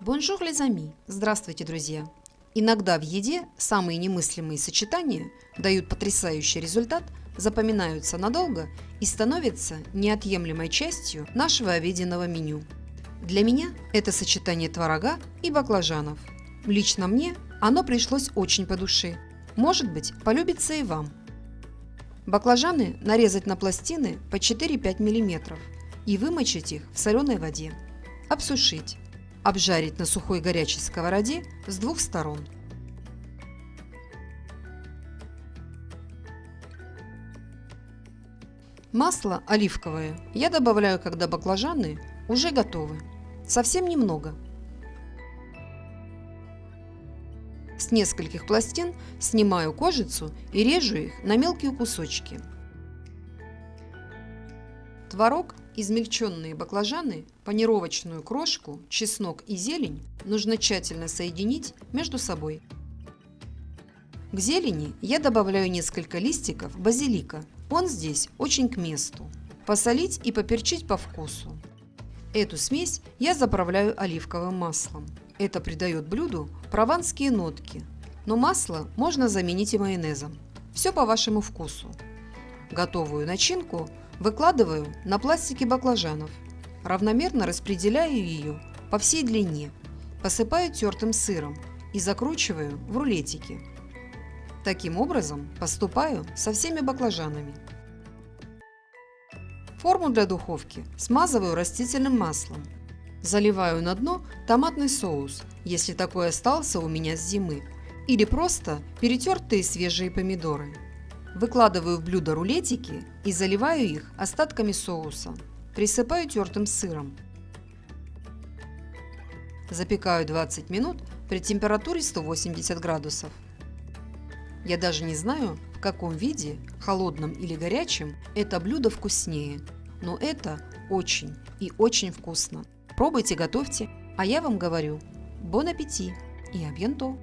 Bonjour les amis! Здравствуйте, друзья! Иногда в еде самые немыслимые сочетания дают потрясающий результат, запоминаются надолго и становятся неотъемлемой частью нашего обеденного меню. Для меня это сочетание творога и баклажанов. Лично мне оно пришлось очень по душе. Может быть, полюбится и вам. Баклажаны нарезать на пластины по 4-5 мм и вымочить их в соленой воде. Обсушить. Обжарить на сухой горячей сковороде с двух сторон. Масло оливковое я добавляю, когда баклажаны уже готовы. Совсем немного. С нескольких пластин снимаю кожицу и режу их на мелкие кусочки. Творог, измельченные баклажаны, панировочную крошку, чеснок и зелень нужно тщательно соединить между собой. К зелени я добавляю несколько листиков базилика. Он здесь очень к месту. Посолить и поперчить по вкусу. Эту смесь я заправляю оливковым маслом. Это придает блюду прованские нотки, но масло можно заменить и майонезом. Все по вашему вкусу. Готовую начинку выкладываю на пластике баклажанов. Равномерно распределяю ее по всей длине. Посыпаю тертым сыром и закручиваю в рулетики. Таким образом поступаю со всеми баклажанами. Форму для духовки смазываю растительным маслом. Заливаю на дно томатный соус, если такой остался у меня с зимы, или просто перетертые свежие помидоры. Выкладываю в блюдо рулетики и заливаю их остатками соуса. Присыпаю тертым сыром. Запекаю 20 минут при температуре 180 градусов. Я даже не знаю, в каком виде, холодном или горячем, это блюдо вкуснее. Но это очень и очень вкусно. Пробуйте, готовьте, а я вам говорю, бон аппетит и абьянто!